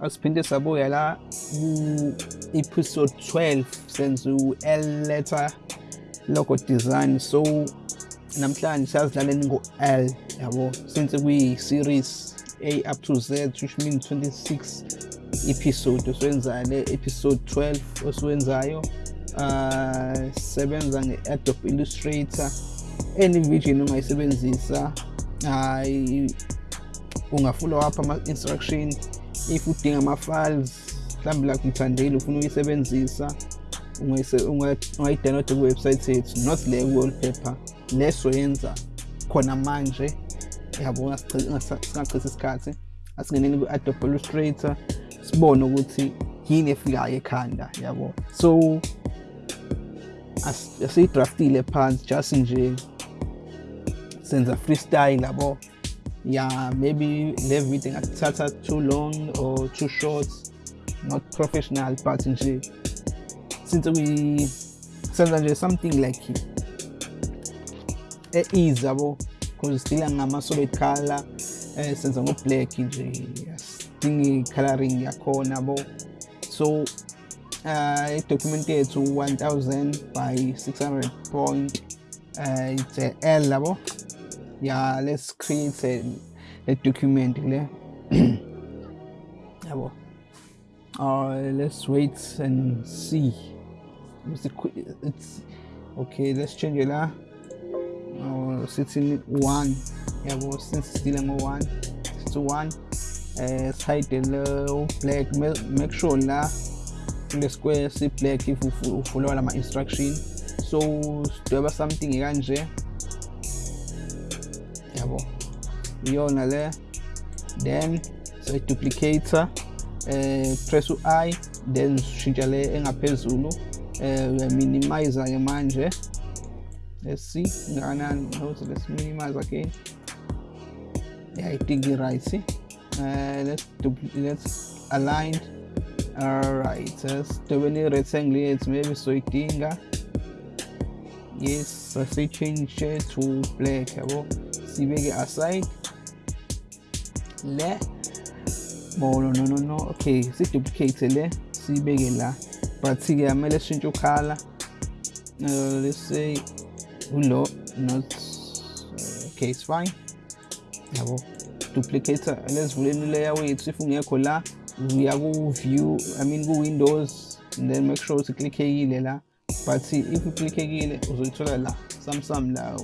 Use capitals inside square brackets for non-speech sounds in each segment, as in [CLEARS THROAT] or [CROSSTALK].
asiphinde sabuya la ku-episode 12 senze u-l letter logo design. So namhlanje siyazidlalela ngo-l yabo? Since kuyi-series a up to z which means 26 episode. Osiwenzayo le episode 12 osiwenzayo uh sebenza nge-adobe illustrator. Any vision ongayisebenzisa hayi ungafollow up ama-instruction if udinga ama-files mhlawumbe like ngithandile ufuna ukuyisebenzisa ungayidownloada kuwebsite yethu not le wallpaper leso yenza khona manje. Yabo singachithi isikhathi asingeneni ku-adobe illustrator sibone ukuthi yini efikayo ekhanda yabo. So asiyidraftile phansi just nje senza freestyle yabo. Yeah maybe le video ingathatha too long or too short. Not professional but nje since we senza nje something like e-easy yabo because sidila ngama-solid color. Eh senza ngo-black nje sidingi i-coloring yakhona yabo so uh, i-document yethu 1000 by 600 point uh, it's a L yabo yeah let's create a, a document [CLEARS THROAT] yabo uh, let's wait and see. It's okay let's change it la oh, sithi one. Yabo since sidila ngo-one sithi one. Uh, side lo black make sure la kule square si black if ufollowa lama instruction. So sidweba something kanje yabo. Iyona le. Then duplicator eh press u-i then shintsha le engaphezulu eh uyaminimize ke manje. Let's see nganani note let's minimize again. Yeah i think right. Uh, let's let's align. All right sidobeni rectangle yethu maybe soyidinga yes sasichange to black yabo sibeke aside le. Oh no no no no. Okay siduplicate le. Sibeke la. But ke amele sishintshe ukhala uh, let's say ulo not uh, okay it's fine. Yabo duplicator lesivuleni layer wethu if ungekho la. Uya ku-view i mean ku-windows and then make sure ukuthi klikhekile la. But if uklikhekile uzoyithola la samsam la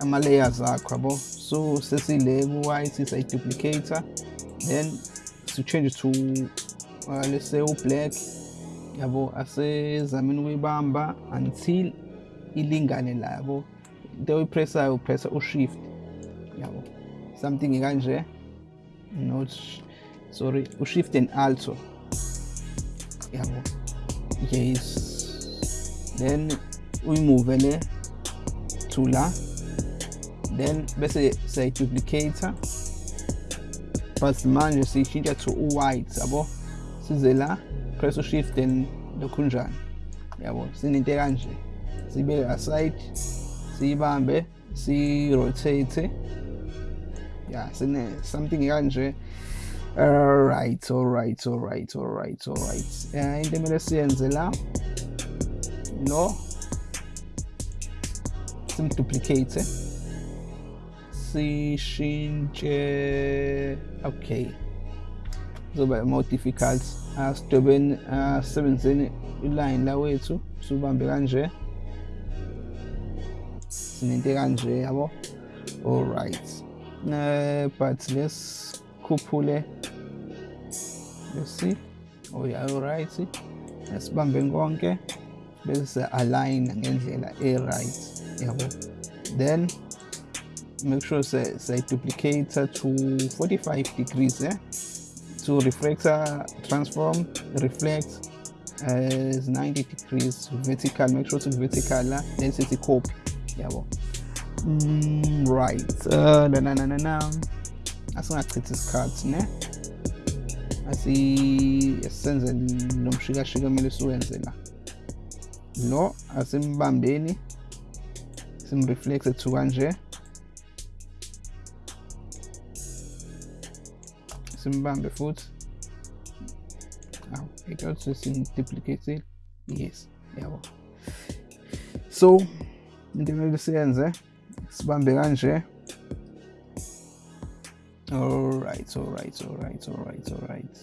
ama-layers akho yabo? So sesile ku-white sayiduplicator then si-change to uh, let's say u-black yabo? Asezameni ukuyibamba until ilingane la yabo? Into oyipressayo upressa u-shift yabo? Something kanje not sorry u-shift and alto yabo? Yes. Then uyimove le to la. Then bese siyayiduplicator. But manje siyishintsha to u-white yabo? Size la press u-shift and lokhunjani yabo sinento kanje. Sibeke aside siyibambe si-rotate yeah sine something kanje alright alright alright alright alright uh, into emele siyenze la? Lo simduplicate sishintshe. Okay. Zoba more difficult. Asidobeni asebenzeni iline la wethu. Subambe kanje. Sinento kanje yabo? Alright uh, but let's khuphule let's see oh yeah alright asibambe konke bese align ngendlela e-right yabo then make sure say, say duplicator to 45 degrees eh? to reflector transform reflect as 90 degrees vertical make sure to vertical then sithi copy yabo mm, right uh, na na na na asingachithi isikhathi ne. Asisenze lo mshikashika kumele siwenze la. Lo asimbambeni simreflexe to kanje simbambe futhi awu ekuthi simduplicate yes yabo so into emele siyenze sibambe kanje alright alright alright alright alright.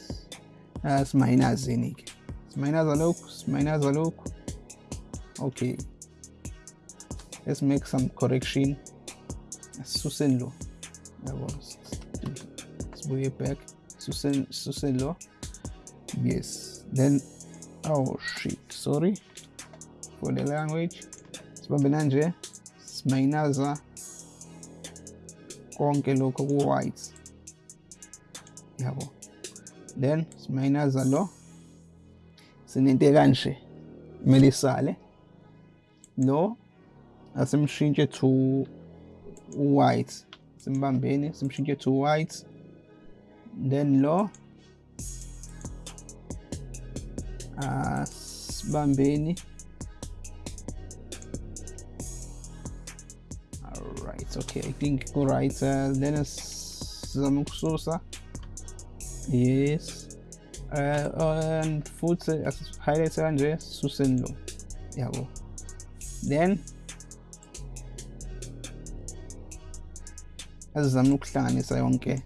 Asimayinazeni-ke simayinaza lokhu simayinaza lokhu okay. Let's make some correction. Asisuseni lo yabo sibuye back. Suseni suseni lo yes. Then oh shit. Sorry. For the language. Sibambe nanje simayinaza konke lokho ku-white yabo. Then simayinaza lo. Sinento kanje kumele isale. Lo asimshintshe to white simbambeni simshintshe to white then lo asibambeni alright okay. I think ku-right uh, then sizame ukususa yes. Uh, and futhi highlight kanje suseni lo yabo then asizame ukuhlanganisa yonke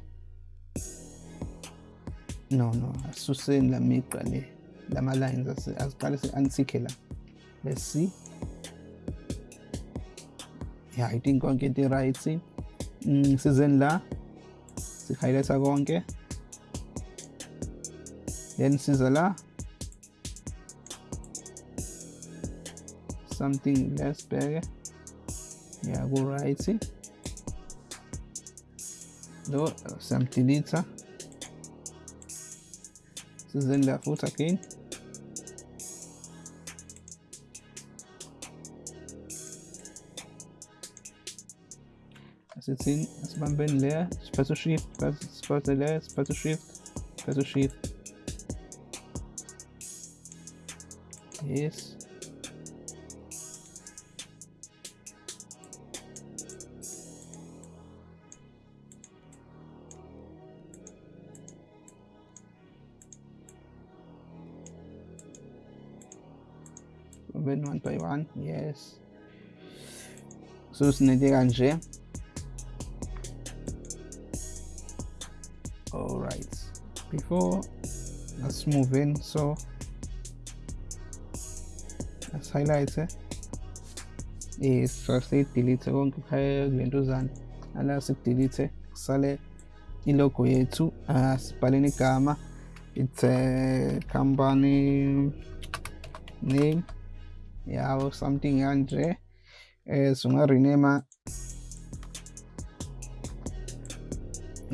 no no asuseni la migqa le lama lines asiqale si-antique la let's see. I think konke into right mm, sizeni la si-highlighta konke then siza la something less bheke yeah ku-right lo siyamdelete sizeni la futhi again asithini asibambeni le siphethe shift siphethe le siphethe shift siphethe shift. Yes. Then one by one yes. So sinete kanje all before let's move in so let's highlight it yes first delete konke phaya kulentuzana ala sidelete kusale ilogo yethu asibhaleni igama it's a company name yawo something kanje eh sungarename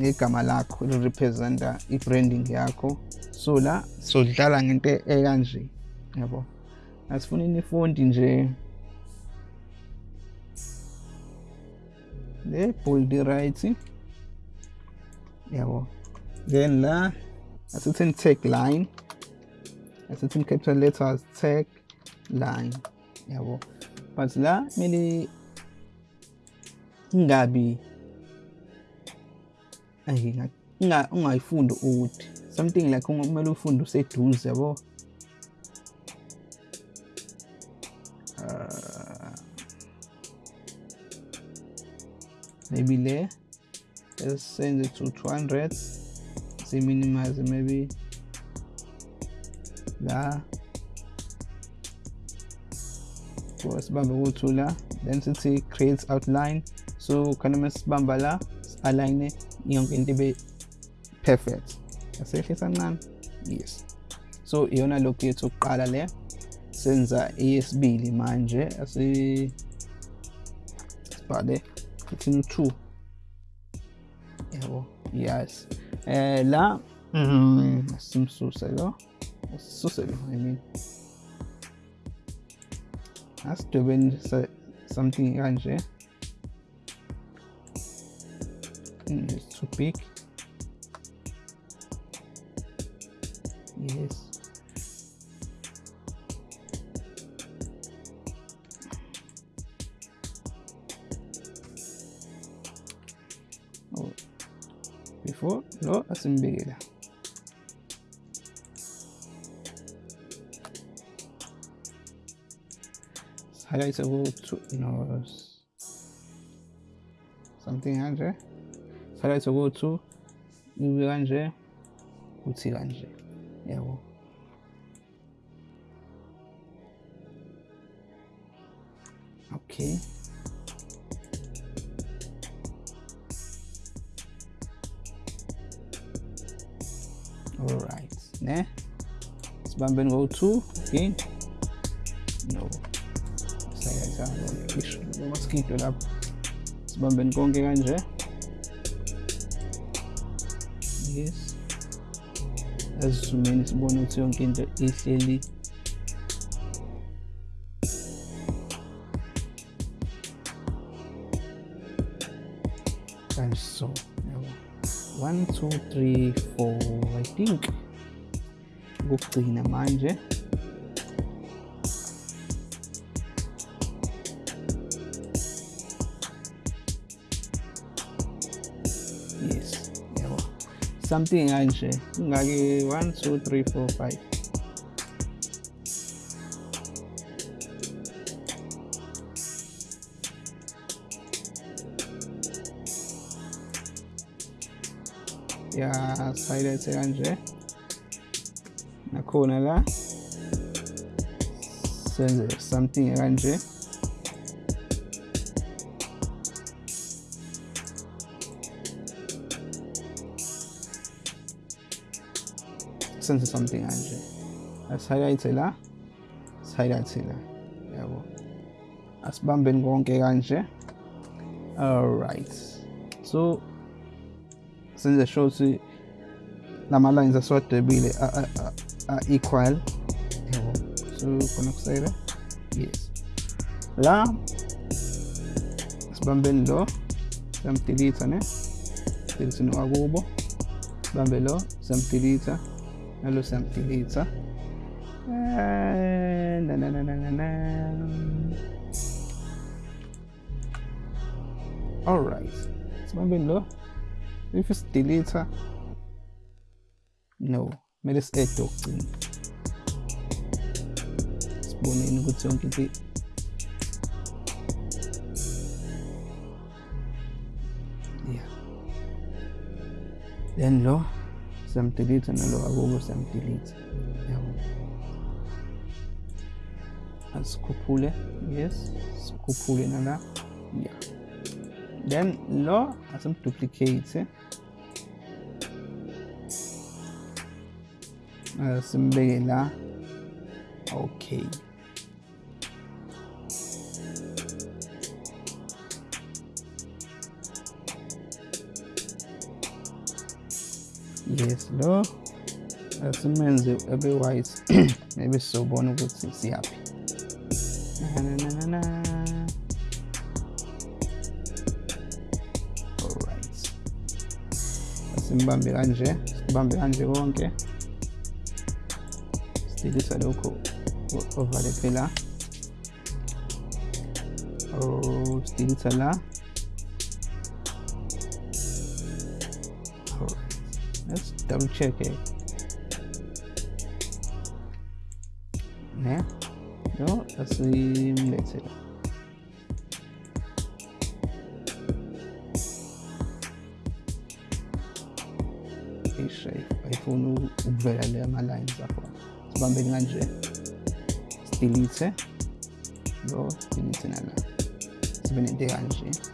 ngegama lakho lirepresenta i-branding yakho. So la sodlala ngento ekanje yabo? Asifuni ifonti nje. Le bold right yabo? Then la asithini tag line asithini capital letters tag line yabo? But la kumele ingabi ungayifundi ukuthi something like kumele ufunde useduze yabo? Uh, maybe le let's send it to 200 say minimize maybe la. So sibambe ku-two la then sithi create outline. So khona uma sibamba la align yonke into ibe perfect. Asehlisa kancane yes. So iyona logo yethu yokuqala le senza eyesibili manje asi sibhale uthini u-two yabo yes. Eh la mm, simsuse lo sisuse lo i mean. Asidwebeni something kanje. su pick yes oh. before no asimbikile highlights about two no something 100 phakathi okwethu ibe kanje kuthi kanje yabo. Okay alright ne? Sibambeni ngo-two again. No. Sayazamaskido lapho sibambeni konke kanje yes. Azizumeni sibone ukuthi yonke into ihleli kanje so yabo. One two three four i think. Ukugcina manje. Something kanje ingake 1 2 3 4 5 ya silence kanje nakhona la. Senze something kanje senze something kanje asihighlight la sihighlight la yabo asibambeni konke kanje. Alright so senze sure ukuthi lama lines asiwadwebile a-equal yabo so khona kusayile yes. La sibambeni lo siyamdelete ne? Delete nowakubo. Sibambe lo siyamdelete nalo siyamdelete na na na alright sibambeni if sidelete no kumele si-add okugcina siboneni ukuthi yonke into yeah then lo? Siyamdelete nalo akubo siyamdelete yabo asikhuphule yes. Sikhuphule nala yeah then lo asimduplicate simbeke la. Okay yes lo. Asimenze abe white [CLEARS THROAT] maybe sizobona ukuthi siyaphi asimbambe kanje sibambe kanje konke sidilisa lokho ovale phela or sidilisa la. Let's double check it ne no asimlethe la ishape ayifuni ukuvela le ama-lines akhona sibambeni kanje sidelete lo sidelete nala sibe nento kanje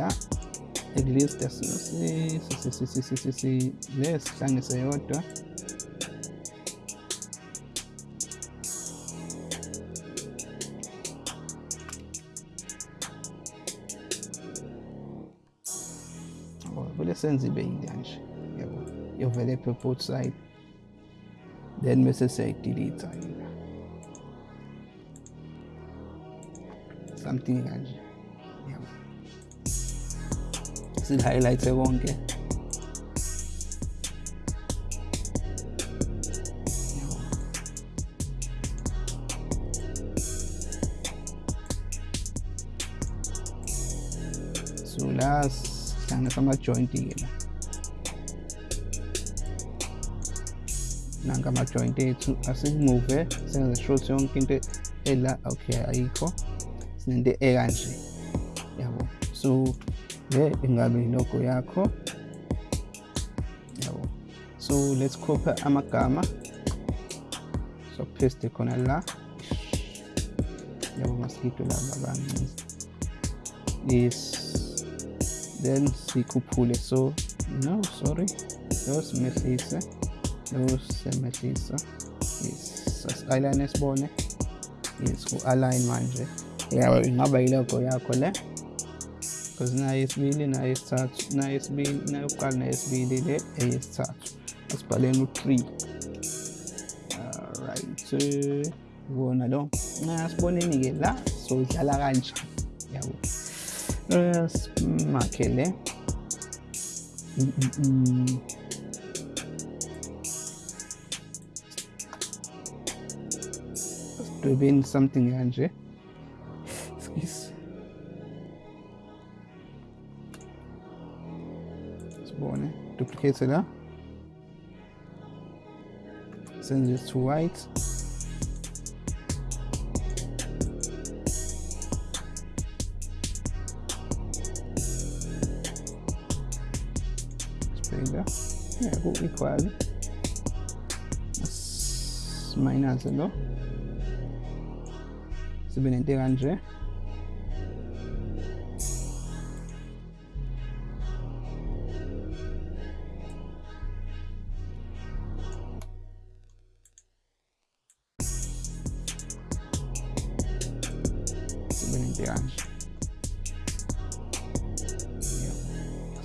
la at-least le sihlangise yodwa vele senze ibe yile kanje yabo yovele apha both side then bese siyayidelete yona something kanje yabo sihighlight konke yabo la sihlanganisa ama-joint-ke la nanka ama-joint ethu asikumuve senze ukuthi yonke into ela okay ayikho sinento ekanje yabo so le ingabe ilogo yakho yabo so let's copy amagama so paste khona la yabo mosquito laba abangenza yes. Then sikhuphule so no sorry. Lo simehlise lo simehlisa yes. Sas-align sibone yes ku-align manje. Yabo ingaba yilogo yakho le because nayo isibili nayo yesithathu nayo isibili nayo yokuqala nayo isibili le eyesithathu asibhaleni u-three alright ibona lo siboneni-ke la. Sodlala kanjani yabo simakhele sidwebeni something kanje excuse. Sibone duplicate la senze to white. Sibheka yeah ku equal. Minus lo sibe nento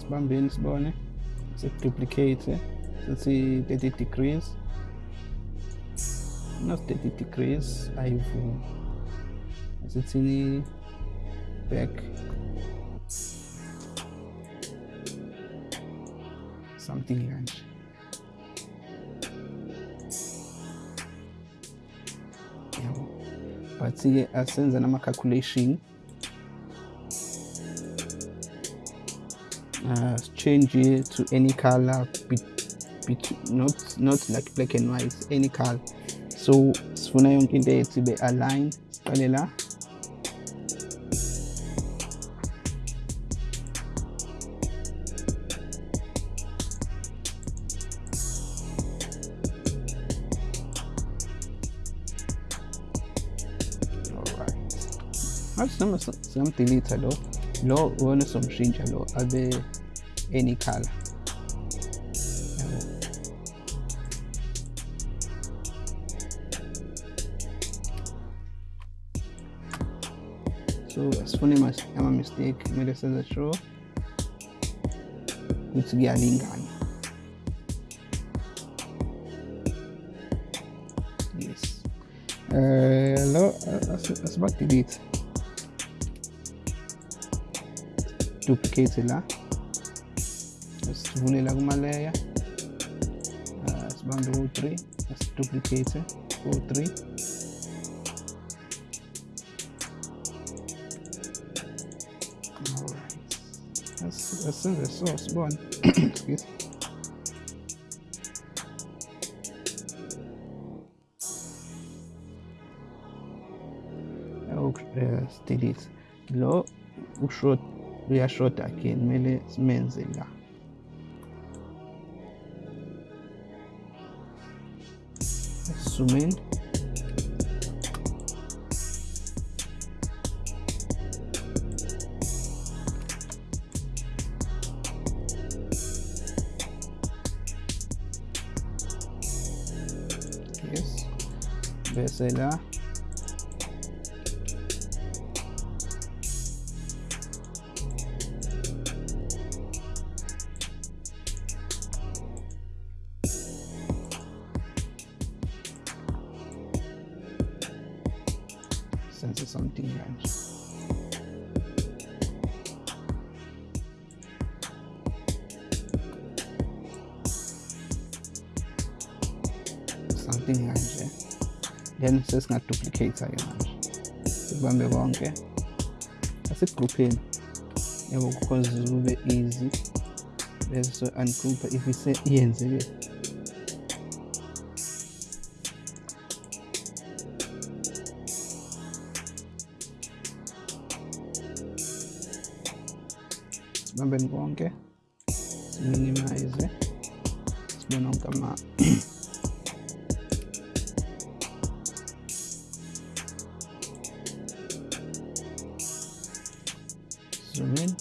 sibambeni sibone siduplicate sithi 30 degrees. Not 30 degrees ayivumi asithini back. Something kanje yabo but-ke asenza nama-calculation uh, change it to any color not not like black and white any color. So sifuna yonke into yethu ibe align siqale la alright manje noma singamdelete lo lo wona somshintsha lo abe any color. So asifune ama-mistake kumele senze sure ukuthi kuyalingana. Yes. Um lo as- asibadelete. Duplicate la sivule la kuma-layer uh, sibambe u-3 asiduplicate u-3 Alright. Let's, let's send the source one. Excuse. Uh, delete. Lo ushot uyashota again kumele simenze la. Zoom in. Yes. Bese la. Something else. something kanje then sesingaduplicate-ke manje sikubambe konke asigrupheni yabo because kube easy. Bese ungroup if ise iyenzeke sibambeni konke siminimize sibone wonke ama zoom in.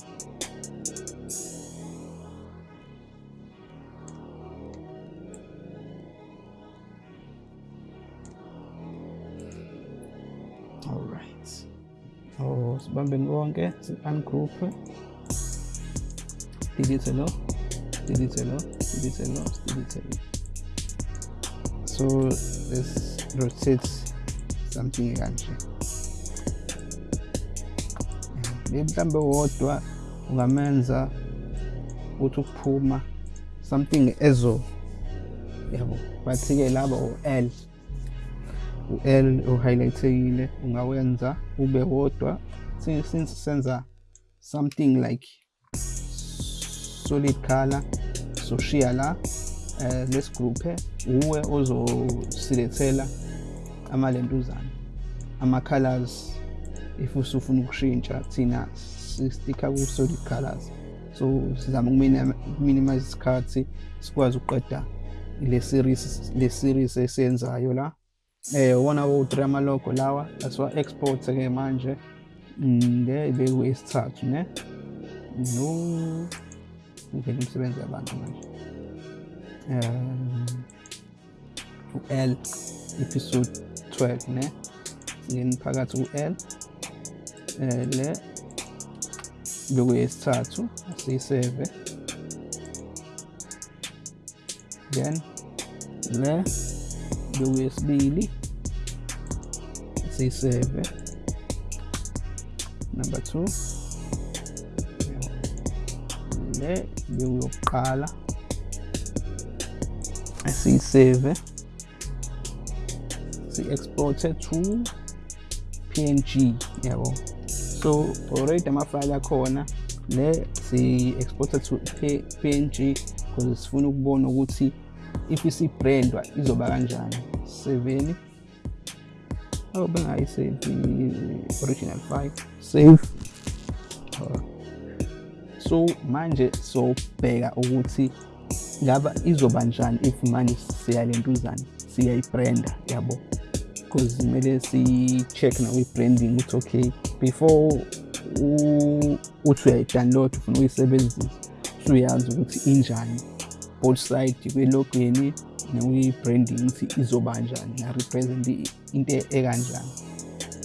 Alright oh sibambeni konke si-ungroup delete lo delete lo delete lo delete lo so let's rotate something kanje le mhlambe wodwa ungamenza ukuthi ukuphuma something ezo yabo bathi-ke laba u-l u-l uhighlightekile ungawenza ube wodwa since senza something like solid color soshiya la eh lesigroupe uwe ozosilethela amalentuzana ama-colors if usufuna ukushintsha thina sistika ku-solid colors. So sizama ukuminimize isikhathi sikwazi ukuqeda le series le series esiyenzayo la. Eh wona wo-3 amalogo lawa asiwa-export-ke manje le bekuyesithathu ne? No. Uvela imisebenzi yabantu manje um u-l episode 12 ne? Ngeni phakathi ku-l eh le bekuyesithathu asiyiseve then le bekuyesibili siyiseve number 2 le bekuyokuqala asiyiseve si-exporte to png yabo. So already amafayile akhona le si-exporte to png because sifuna ukubona ukuthi if isibrandwa izoba kanjani. 7 oh bengayisave original file save. So manje sobheka ukuthi ngaba izoba njani if manje siyalentuzana siyayibranda yabo? Because kumele si-check nawo i-branding ukuthi okay before uthi uyayi-download ufuna ukuyisebenzisa usuyazi ukuthi injani both side kwelogweni nakwi-branding ukuthi izoba kanjani na-represent into ekanjani.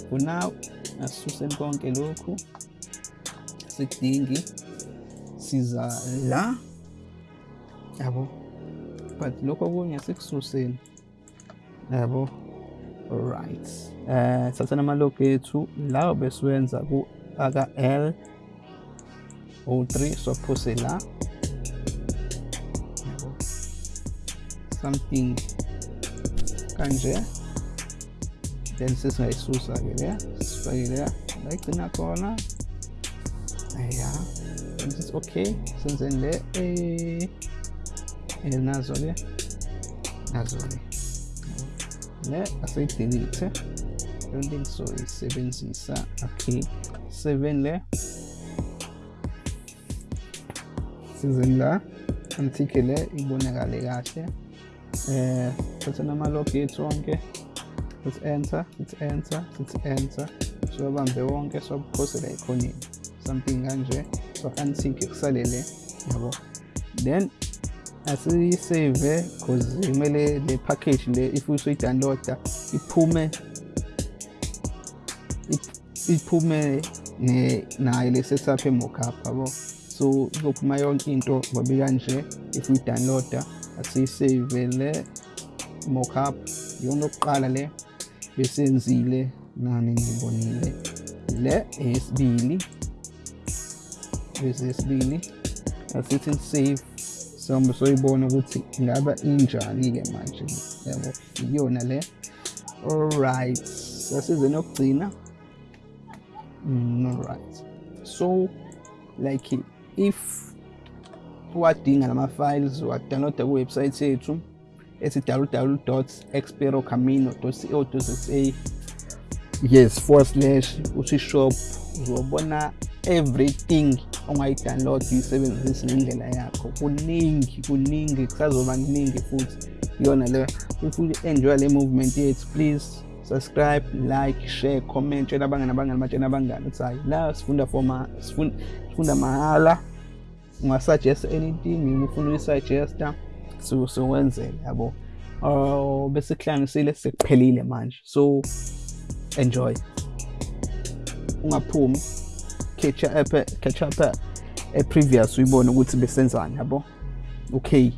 For now asisuseni konke lokhu sikudingi siza la yabo but lokho okunye sikususeni yabo right eh thathana amalogo ethu lawo besiwenza ku aka L O3 sophose la yabo something. Kanje. Then sesingayisusa ke le sifake le la igcina khona ya this okay senzeni le eh eh nazo le nazo le le aseyidelete don't think so isebenzisa okay 7 le? Sizeni la. Antike le ibonakale kahle eh thatha namalog ethu onke sithi enter sithi enter sithi enter siwabambe wonke siwaphosela ekhoneni something kanje so antike kusalele yabo. Then asiyisave because kumele le package le if usuyi-downloada iphume iphume nayo le setup e-mockup yabo. So izophuma yonke into ngoba kanje if uyi-downloada asiyisave le mockup iyona yokuqala le besenzile nani ngibonile le eyesibili bese yesibili asithi save sohambe soyibona ukuthi ingaba injani-ke manje? Yabo iyona le. Alright sasizeni yokugcina mm, alright so like if uwadinga lama-files uwadownloada kuwebsayithi yethu ethi www.experocamino.co.za yes forward slash uthi shop uzobona everything. Ongayi-download uyisebenzise ngendlela yakho. Kuningi kuningi kusazoba kuningi futhi. Iyona le if u-enjoy le movement yethu please subscribe like share comment tshela abangani abangani batshela abangani ukuthi hayi la sifunda for ma sifunda sifunda mahhala ungasuggest anything ufuna uyisuggesta so sokwenzela yabo. Uh bese kuhlanganisile sekuphelile manje. So enjoy. Ungaphumi. Catch up catch up e previous uyibone ukuthi besenzani yabo? Okay.